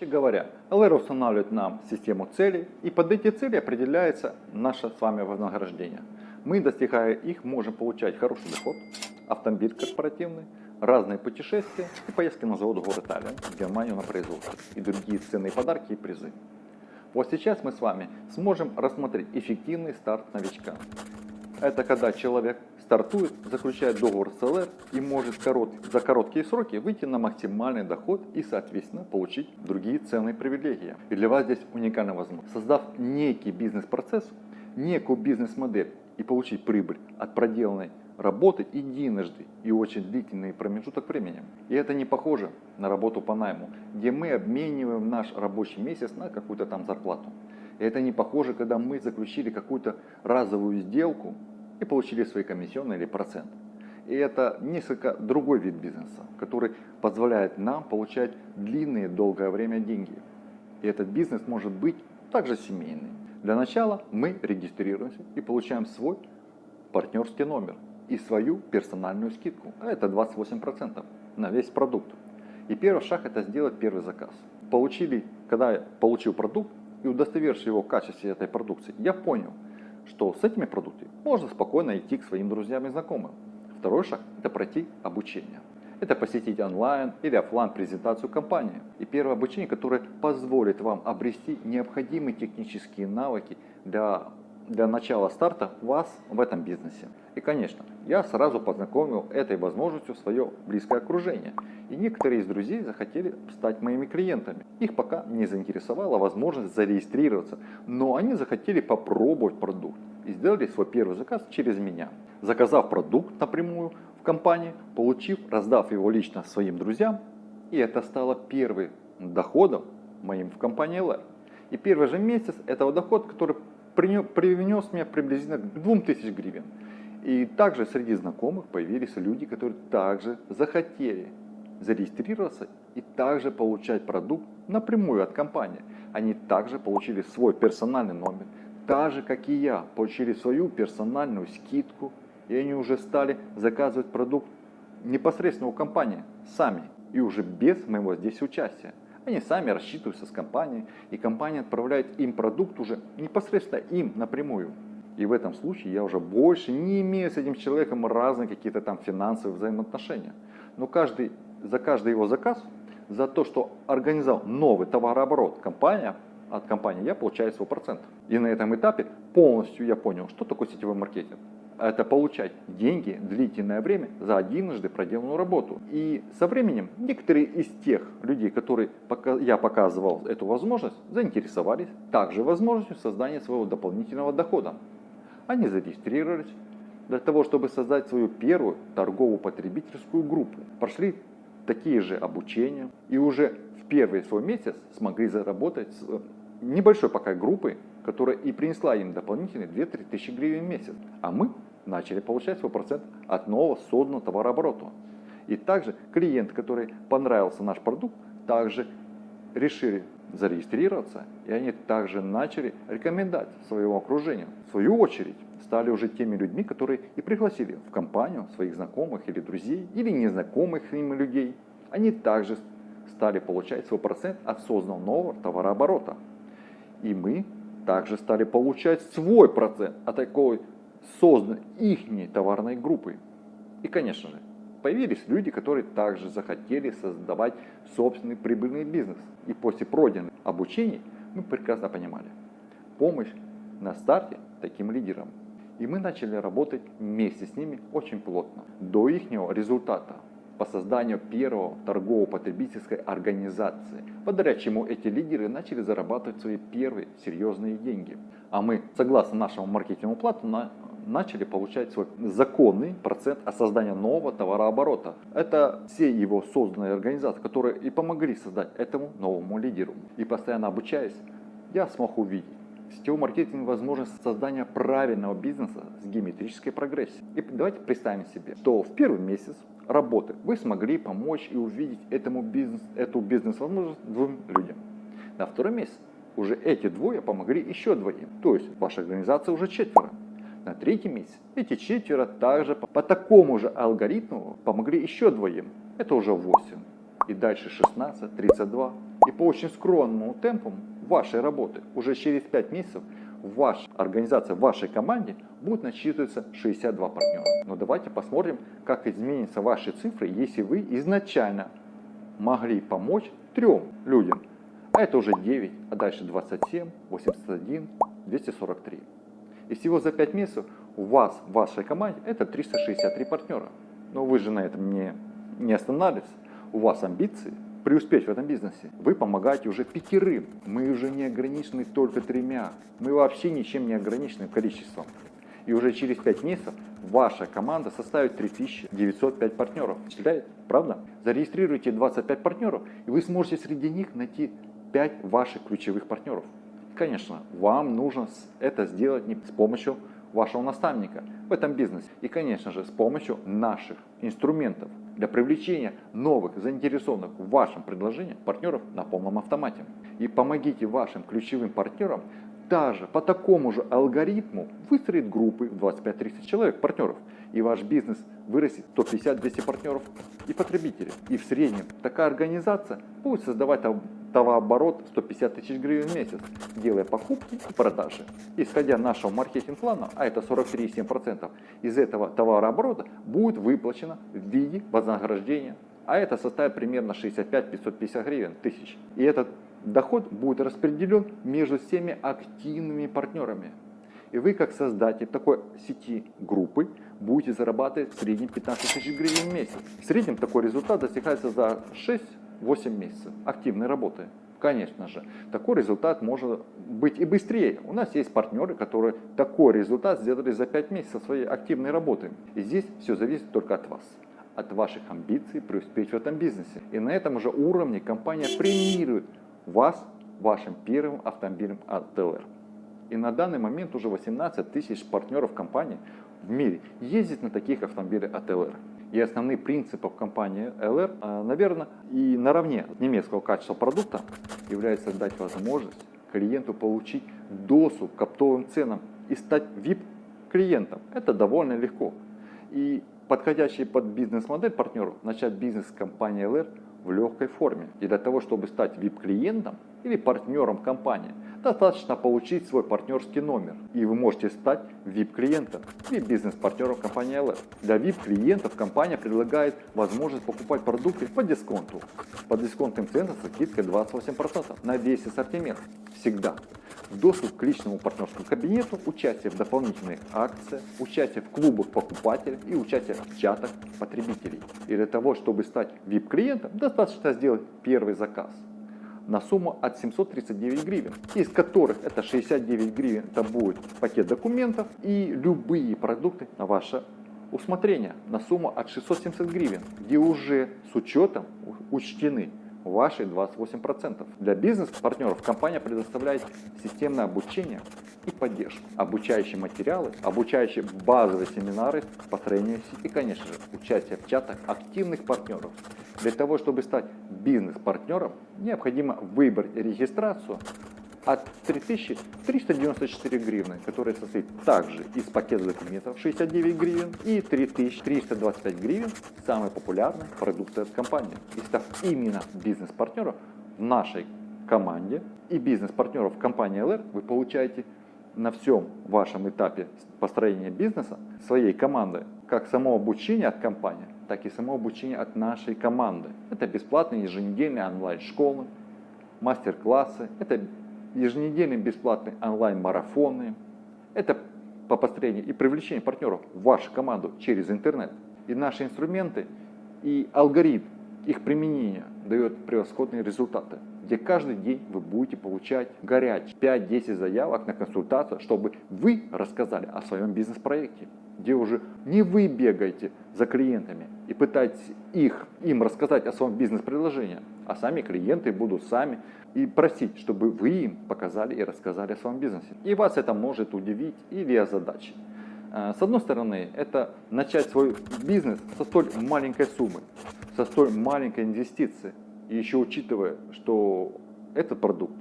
Говоря, LR устанавливает нам систему целей, и под эти цели определяется наше с вами вознаграждение. Мы, достигая их, можем получать хороший доход, автомобиль корпоративный, разные путешествия и поездки на завод город Таллин, в Германию на производство, и другие ценные подарки и призы. Вот сейчас мы с вами сможем рассмотреть эффективный старт новичка. Это когда человек стартует, заключает договор с ЛР и может за короткие сроки выйти на максимальный доход и, соответственно, получить другие ценные привилегии. И для вас здесь уникальная возможность. Создав некий бизнес-процесс, некую бизнес-модель и получить прибыль от проделанной работы единожды и очень длительный промежуток времени. И это не похоже на работу по найму, где мы обмениваем наш рабочий месяц на какую-то там зарплату. И это не похоже, когда мы заключили какую-то разовую сделку и получили свои комиссионные или процент. И это несколько другой вид бизнеса, который позволяет нам получать длинные, долгое время деньги. И этот бизнес может быть также семейный. Для начала мы регистрируемся и получаем свой партнерский номер и свою персональную скидку. А это 28% на весь продукт. И первый шаг это сделать первый заказ. Получили, когда я получил продукт и удостоверившись его качестве этой продукции, я понял, что с этими продуктами можно спокойно идти к своим друзьям и знакомым. Второй шаг – это пройти обучение. Это посетить онлайн или офлайн презентацию компании. И первое обучение, которое позволит вам обрести необходимые технические навыки для, для начала старта вас в этом бизнесе. И, конечно, я сразу познакомил этой возможностью свое близкое окружение. И некоторые из друзей захотели стать моими клиентами. Их пока не заинтересовала возможность зарегистрироваться, но они захотели попробовать продукт и сделали свой первый заказ через меня. Заказав продукт напрямую в компании, получив, раздав его лично своим друзьям, и это стало первым доходом моим в компании LR. И первый же месяц этого дохода, который принес мне приблизительно 2000 гривен. И также среди знакомых появились люди, которые также захотели зарегистрироваться и также получать продукт напрямую от компании. Они также получили свой персональный номер, так же как и я, получили свою персональную скидку, и они уже стали заказывать продукт непосредственно у компании, сами, и уже без моего здесь участия. Они сами рассчитываются с компанией, и компания отправляет им продукт уже непосредственно им напрямую. И в этом случае я уже больше не имею с этим человеком разные какие-то там финансовые взаимоотношения. Но каждый, за каждый его заказ, за то, что организовал новый товарооборот компания, от компании я получаю свой процент. И на этом этапе полностью я понял, что такое сетевой маркетинг. Это получать деньги длительное время за единожды проделанную работу. И со временем некоторые из тех людей, которые я показывал эту возможность, заинтересовались также возможностью создания своего дополнительного дохода. Они зарегистрировались для того, чтобы создать свою первую торговую потребительскую группу. Прошли такие же обучения и уже в первый свой месяц смогли заработать с небольшой пока группы, которая и принесла им дополнительные 2-3 тысячи гривен в месяц. А мы начали получать свой процент от нового созданного товарооборота. И также клиент, который понравился наш продукт, также решили зарегистрироваться, и они также начали рекомендовать своему окружению. В свою очередь стали уже теми людьми, которые и пригласили в компанию своих знакомых или друзей, или незнакомых им людей. Они также стали получать свой процент от созданного нового товарооборота. И мы также стали получать свой процент от такой созданной их товарной группы. И, конечно же, появились люди, которые также захотели создавать собственный прибыльный бизнес. И после пройденных обучений мы прекрасно понимали, помощь на старте таким лидерам. И мы начали работать вместе с ними очень плотно. До их результата по созданию первого торгово-потребительской организации, благодаря чему эти лидеры начали зарабатывать свои первые серьезные деньги. А мы, согласно нашему маркетинговому плану, начали получать свой законный процент от создания нового товарооборота. Это все его созданные организации, которые и помогли создать этому новому лидеру. И постоянно обучаясь, я смог увидеть сетевой маркетинг возможность создания правильного бизнеса с геометрической прогрессией. И давайте представим себе, что в первый месяц работы вы смогли помочь и увидеть этому бизнес, эту бизнес-возможность двум людям. На второй месяц уже эти двое помогли еще двоим. То есть ваша организация уже четверо. На третий месяц эти четверо также по такому же алгоритму помогли еще двоим. Это уже 8. И дальше 16, 32 И по очень скромному темпу вашей работы уже через 5 месяцев в вашей организации, в вашей команде будет насчитываться 62 партнера. Но давайте посмотрим, как изменятся ваши цифры, если вы изначально могли помочь трем людям. А это уже 9, а дальше 27, 81, 243. И всего за 5 месяцев у вас, в вашей команде, это 363 партнера. Но вы же на этом не, не останавливаетесь. У вас амбиции преуспеть в этом бизнесе. Вы помогаете уже пятерым. Мы уже не ограничены только тремя. Мы вообще ничем не ограничены количеством. И уже через 5 месяцев ваша команда составит 3905 партнеров. Впечатляет? Правда? Зарегистрируйте 25 партнеров, и вы сможете среди них найти 5 ваших ключевых партнеров. Конечно, вам нужно это сделать не с помощью вашего наставника в этом бизнесе. И, конечно же, с помощью наших инструментов для привлечения новых заинтересованных в вашем предложении партнеров на полном автомате. И помогите вашим ключевым партнерам даже по такому же алгоритму выстроить группы в 25-30 человек, партнеров. И ваш бизнес вырастет 150-200 партнеров и потребителей. И в среднем такая организация будет создавать товарооборот 150 тысяч гривен в месяц, делая покупки и продажи. Исходя нашего маркетинг-плана, а это 43,7%, из этого товарооборота будет выплачено в виде вознаграждения, а это составит примерно 65-550 гривен тысяч. И этот доход будет распределен между всеми активными партнерами. И вы, как создатель такой сети группы, будете зарабатывать в среднем 15 тысяч гривен в месяц. В среднем такой результат достигается за 6-8 месяцев активной работы. Конечно же, такой результат может быть и быстрее. У нас есть партнеры, которые такой результат сделали за 5 месяцев своей активной работы. И здесь все зависит только от вас от ваших амбиций преуспеть в этом бизнесе. И на этом же уровне компания премирует вас вашим первым автомобилем от ТЛР. И на данный момент уже 18 тысяч партнеров компании в мире ездит на таких автомобилях от ЛР. И основные принципы в компании LR, а, наверное, и наравне немецкого качества продукта является дать возможность клиенту получить доступ к оптовым ценам и стать VIP-клиентом. Это довольно легко. И подходящий под бизнес-модель партнеру начать бизнес с компанией LR в легкой форме. И для того, чтобы стать VIP-клиентом или партнером компании, достаточно получить свой партнерский номер. И вы можете стать VIP-клиентом или бизнес-партнером компании LF. Для VIP-клиентов компания предлагает возможность покупать продукты по дисконту. По дисконтным ценам со скидкой 28% на весь ассортимент. Всегда доступ к личному партнерскому кабинету, участие в дополнительных акциях, участие в клубах покупателей и участие в чатах потребителей. И для того, чтобы стать VIP-клиентом, достаточно сделать первый заказ на сумму от 739 гривен, из которых это 69 гривен это будет пакет документов и любые продукты на ваше усмотрение на сумму от 670 гривен, где уже с учетом учтены ваши 28%. Для бизнес-партнеров компания предоставляет системное обучение и поддержку, обучающие материалы, обучающие базовые семинары, построение сети и, конечно же, участие в чатах активных партнеров. Для того, чтобы стать бизнес-партнером, необходимо выбрать регистрацию от 3394 гривны, которая состоит также из пакета документов 69 гривен и 3325 гривен самой популярной продукции от компании. И став именно бизнес-партнером в нашей команде и бизнес-партнеров компании LR, вы получаете на всем вашем этапе построения бизнеса своей команды как само обучение от компании, так и само обучение от нашей команды. Это бесплатные еженедельные онлайн-школы, мастер-классы, это еженедельные бесплатные онлайн-марафоны. Это по построению и привлечению партнеров в вашу команду через интернет. И наши инструменты и алгоритм их применения дает превосходные результаты, где каждый день вы будете получать горячие 5-10 заявок на консультацию, чтобы вы рассказали о своем бизнес-проекте, где уже не вы бегаете за клиентами и пытаетесь их, им рассказать о своем бизнес-предложении, а сами клиенты будут сами и просить, чтобы вы им показали и рассказали о своем бизнесе. И вас это может удивить или озадачить. Э, с одной стороны, это начать свой бизнес со столь маленькой суммы, со столь маленькой инвестиции. И еще учитывая, что этот продукт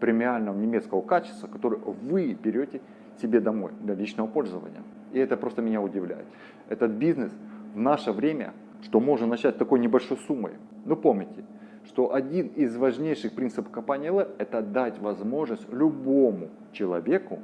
премиального немецкого качества, который вы берете себе домой для личного пользования. И это просто меня удивляет. Этот бизнес в наше время, что можно начать такой небольшой суммой. Ну помните, что один из важнейших принципов компании LR – это дать возможность любому человеку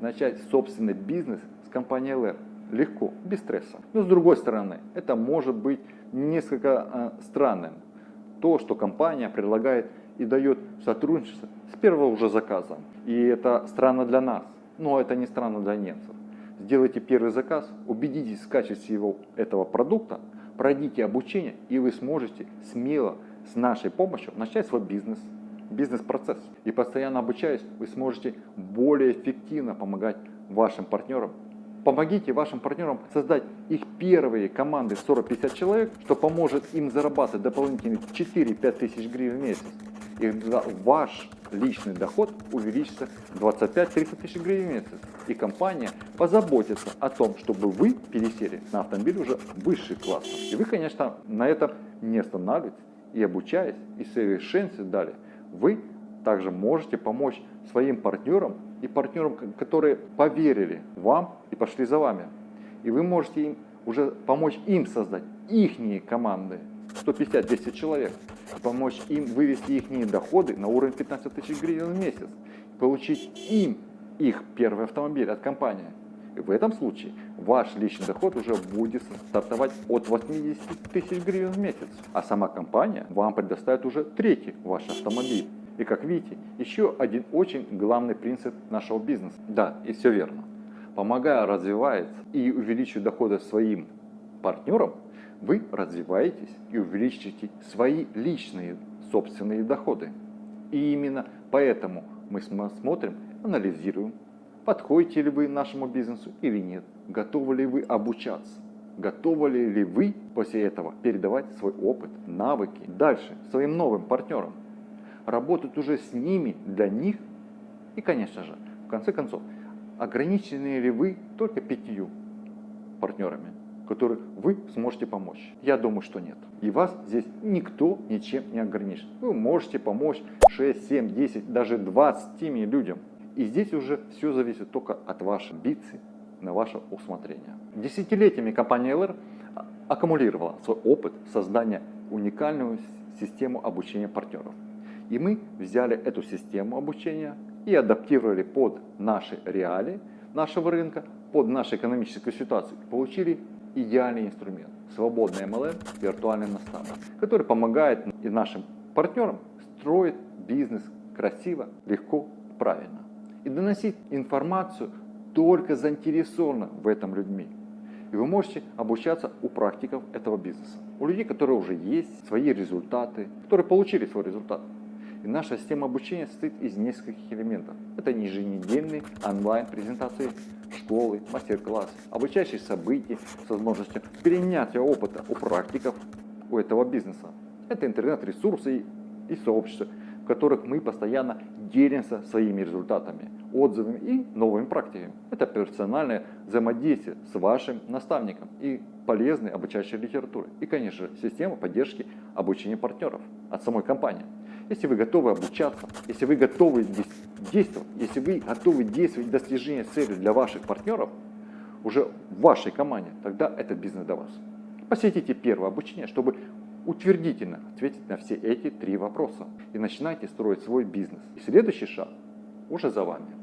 начать собственный бизнес с компанией LR. Легко, без стресса. Но с другой стороны, это может быть несколько э, странным. То, что компания предлагает и дает сотрудничество с первого уже заказа. И это странно для нас, но это не странно для немцев. Сделайте первый заказ, убедитесь в качестве его, этого продукта, пройдите обучение, и вы сможете смело с нашей помощью начать свой бизнес, бизнес-процесс. И постоянно обучаясь, вы сможете более эффективно помогать вашим партнерам. Помогите вашим партнерам создать их первые команды 40-50 человек, что поможет им зарабатывать дополнительные 4-5 тысяч гривен в месяц. И ваш личный доход увеличится 25-30 тысяч гривен в месяц. И компания позаботится о том, чтобы вы пересели на автомобиль уже высших классов. И вы, конечно, на этом не останавливаетесь и обучаясь, и совершенствуясь далее, вы также можете помочь своим партнерам и партнерам, которые поверили вам и пошли за вами. И вы можете им уже помочь им создать их команды, 150-200 человек, помочь им вывести их доходы на уровень 15 тысяч гривен в месяц, получить им их первый автомобиль от компании. И в этом случае ваш личный доход уже будет стартовать от 80 тысяч гривен в месяц, а сама компания вам предоставит уже третий ваш автомобиль. И как видите, еще один очень главный принцип нашего бизнеса. Да, и все верно. Помогая развивать и увеличивать доходы своим партнерам, вы развиваетесь и увеличите свои личные собственные доходы. И именно поэтому мы смотрим, анализируем, подходите ли вы нашему бизнесу или нет, готовы ли вы обучаться, готовы ли вы после этого передавать свой опыт, навыки дальше своим новым партнерам, работать уже с ними, для них и, конечно же, в конце концов, ограничены ли вы только пятью партнерами, которых вы сможете помочь? Я думаю, что нет. И вас здесь никто ничем не ограничит. Вы можете помочь 6, 7, 10, даже 20 людям. И здесь уже все зависит только от вашей амбиции, на ваше усмотрение. Десятилетиями компания LR аккумулировала свой опыт создания уникальную систему обучения партнеров. И мы взяли эту систему обучения и адаптировали под наши реалии нашего рынка, под нашу экономическую ситуацию. Получили идеальный инструмент, свободный MLM, виртуальный наставник, который помогает и нашим партнерам строить бизнес красиво, легко, правильно и доносить информацию только заинтересованным в этом людьми. И вы можете обучаться у практиков этого бизнеса, у людей, которые уже есть свои результаты, которые получили свой результат. И наша система обучения состоит из нескольких элементов. Это еженедельные онлайн-презентации школы, мастер-классы, обучающие события с возможностью перенятия опыта у практиков у этого бизнеса. Это интернет-ресурсы и, сообщества, в которых мы постоянно делимся своими результатами, отзывами и новыми практиками. Это персональное взаимодействие с вашим наставником и полезной обучающей литературы. И, конечно система поддержки обучения партнеров от самой компании. Если вы готовы обучаться, если вы готовы действовать, если вы готовы действовать достижения цели для ваших партнеров, уже в вашей команде, тогда этот бизнес для вас. Посетите первое обучение, чтобы утвердительно ответить на все эти три вопроса и начинайте строить свой бизнес. И следующий шаг уже за вами.